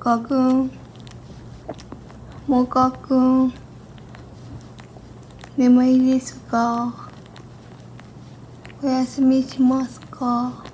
かくんもかくん眠いですか？お休みしますか？